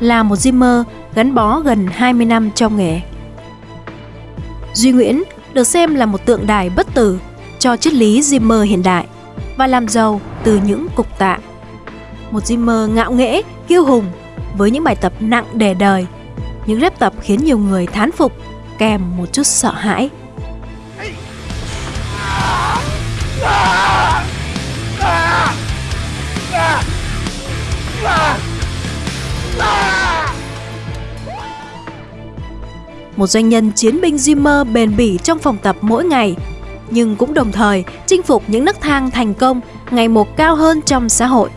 là một Zimmer gắn bó gần 20 năm trong nghề. Duy Nguyễn được xem là một tượng đài bất tử cho triết lý Zimmer hiện đại và làm giàu từ những cục tạ. Một Zimmer ngạo nghễ, kiêu hùng với những bài tập nặng đè đời, những rep tập khiến nhiều người thán phục kèm một chút sợ hãi. Một doanh nhân chiến binh Zimmer bền bỉ trong phòng tập mỗi ngày, nhưng cũng đồng thời chinh phục những nấc thang thành công ngày một cao hơn trong xã hội.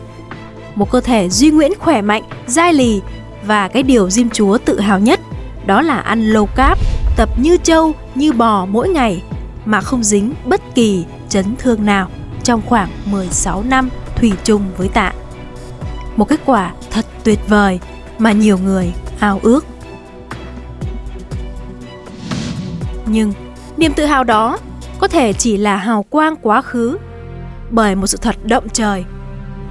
Một cơ thể duy nguyễn khỏe mạnh, dai lì và cái điều Jim Chúa tự hào nhất đó là ăn low carb, tập như trâu, như bò mỗi ngày mà không dính bất kỳ chấn thương nào trong khoảng 16 năm thủy chung với tạ. Một kết quả thật tuyệt vời mà nhiều người ao ước. Nhưng niềm tự hào đó có thể chỉ là hào quang quá khứ bởi một sự thật động trời,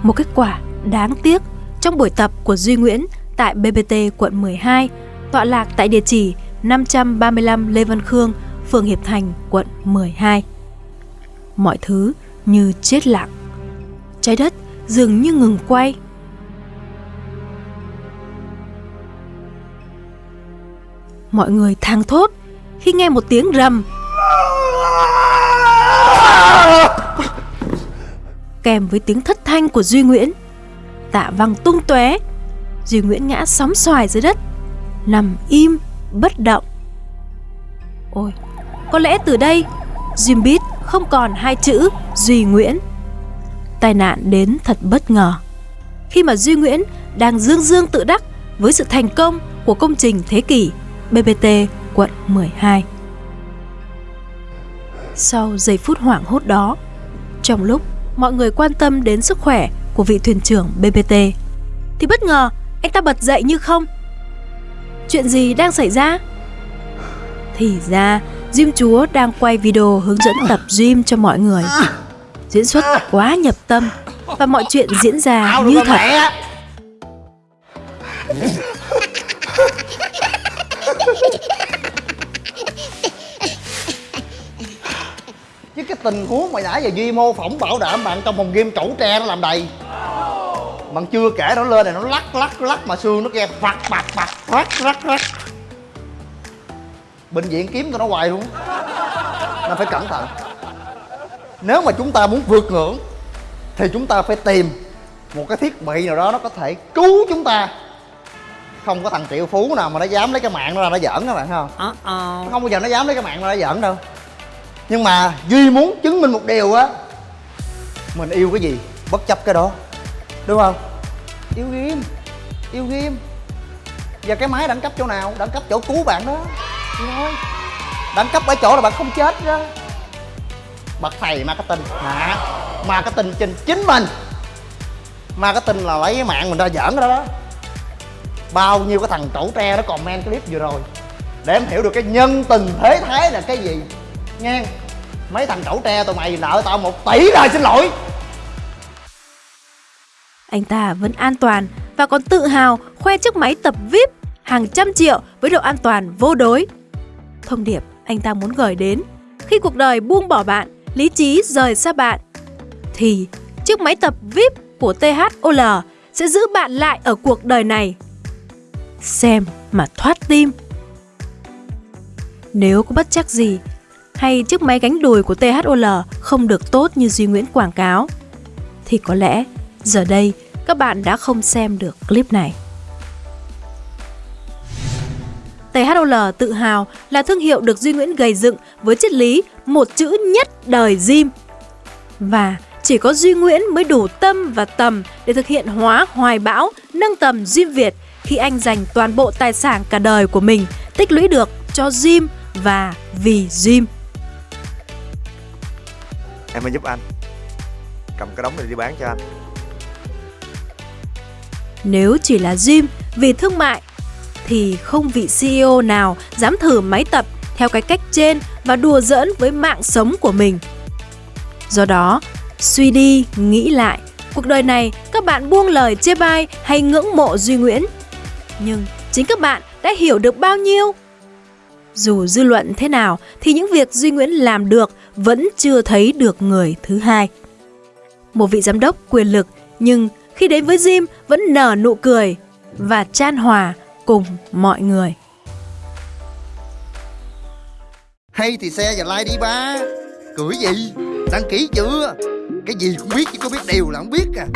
một kết quả đáng tiếc trong buổi tập của Duy Nguyễn tại BBT quận 12, tọa lạc tại địa chỉ 535 Lê Văn Khương, phường Hiệp Thành, quận 12. Mọi thứ như chết lặng. Trái đất dường như ngừng quay. Mọi người thang thốt khi nghe một tiếng rầm kèm với tiếng thất thanh của Duy Nguyễn. Tạ văng tung tóe, Duy Nguyễn ngã sóng xoài dưới đất, nằm im, bất động. Ôi, có lẽ từ đây, Jim Beat không còn hai chữ Duy Nguyễn. Tai nạn đến thật bất ngờ. Khi mà Duy Nguyễn đang dương dương tự đắc với sự thành công của công trình thế kỷ BBT quận 12. Sau giây phút hoảng hốt đó, trong lúc mọi người quan tâm đến sức khỏe của vị thuyền trưởng BBT, thì bất ngờ anh ta bật dậy như không. Chuyện gì đang xảy ra? Thì ra, Jim Chúa đang quay video hướng dẫn tập gym cho mọi người. Diễn xuất quá nhập tâm và mọi chuyện diễn ra như thật. Chứ cái tình huống mà nãy giờ duy mô phỏng bảo đảm bạn trong phòng game trẩu tre nó làm đầy. Bạn chưa kể nó lên này nó lắc lắc lắc mà xương nó nghe phật phật phật rắc rắc rắc bệnh viện kiếm tụi nó hoài luôn. Nên phải cẩn thận. Nếu mà chúng ta muốn vượt ngưỡng thì chúng ta phải tìm một cái thiết bị nào đó nó có thể cứu chúng ta. Không có thằng triệu phú nào mà nó dám lấy cái mạng nó ra nó giỡn các bạn không? Uh -oh. không bao giờ nó dám lấy cái mạng nó ra giỡn đâu nhưng mà duy muốn chứng minh một điều á. Mình yêu cái gì, bất chấp cái đó. Đúng không? Yêu game yêu game và cái máy đẳng cấp chỗ nào? Đẳng cấp chỗ cứu bạn đó. Thôi. Đẳng cấp ở chỗ là bạn không chết đó. Bậc thầy marketing. Hả marketing trên chính mình. Marketing là lấy cái mạng mình ra giỡn cái đó đó. Bao nhiêu cái thằng trẩu tre nó comment clip vừa rồi. Để em hiểu được cái nhân tình thế thái là cái gì nghe mấy thằng cẩu tre tụi mày nợ tao một tỷ rồi xin lỗi anh ta vẫn an toàn và còn tự hào khoe chiếc máy tập VIP hàng trăm triệu với độ an toàn vô đối. Thông điệp anh ta muốn gửi đến khi cuộc đời buông bỏ bạn, lý trí rời xa bạn thì chiếc máy tập VIP của THOL sẽ giữ bạn lại ở cuộc đời này. Xem mà thoát tim. Nếu có bất chắc gì hay chiếc máy gánh đùi của THOL không được tốt như Duy Nguyễn quảng cáo thì có lẽ giờ đây các bạn đã không xem được clip này. THOL tự hào là thương hiệu được Duy Nguyễn gầy dựng với triết lý một chữ nhất đời gym. Và chỉ có Duy Nguyễn mới đủ tâm và tầm để thực hiện hóa hoài bão, nâng tầm gym Việt khi anh dành toàn bộ tài sản cả đời của mình tích lũy được cho gym và vì gym. Em mới giúp anh Cầm cái đống này đi bán cho anh Nếu chỉ là gym vì thương mại Thì không vị CEO nào dám thử máy tập theo cái cách trên và đùa giỡn với mạng sống của mình. Do đó, suy đi, nghĩ lại, cuộc đời này các bạn buông lời chê bai hay ngưỡng mộ Duy Nguyễn. Nhưng chính các bạn đã hiểu được bao nhiêu? Dù dư luận thế nào, thì những việc Duy Nguyễn làm được vẫn chưa thấy được người thứ hai. Một vị giám đốc quyền lực, nhưng khi đến với Jim vẫn nở nụ cười và chan hòa cùng mọi người. Hay thì xe và like đi, ba. Cười gì? Đăng ký chưa? Cái gì cũng biết chứ có biết điều là không biết à.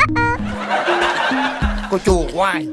Cô chùa hoài.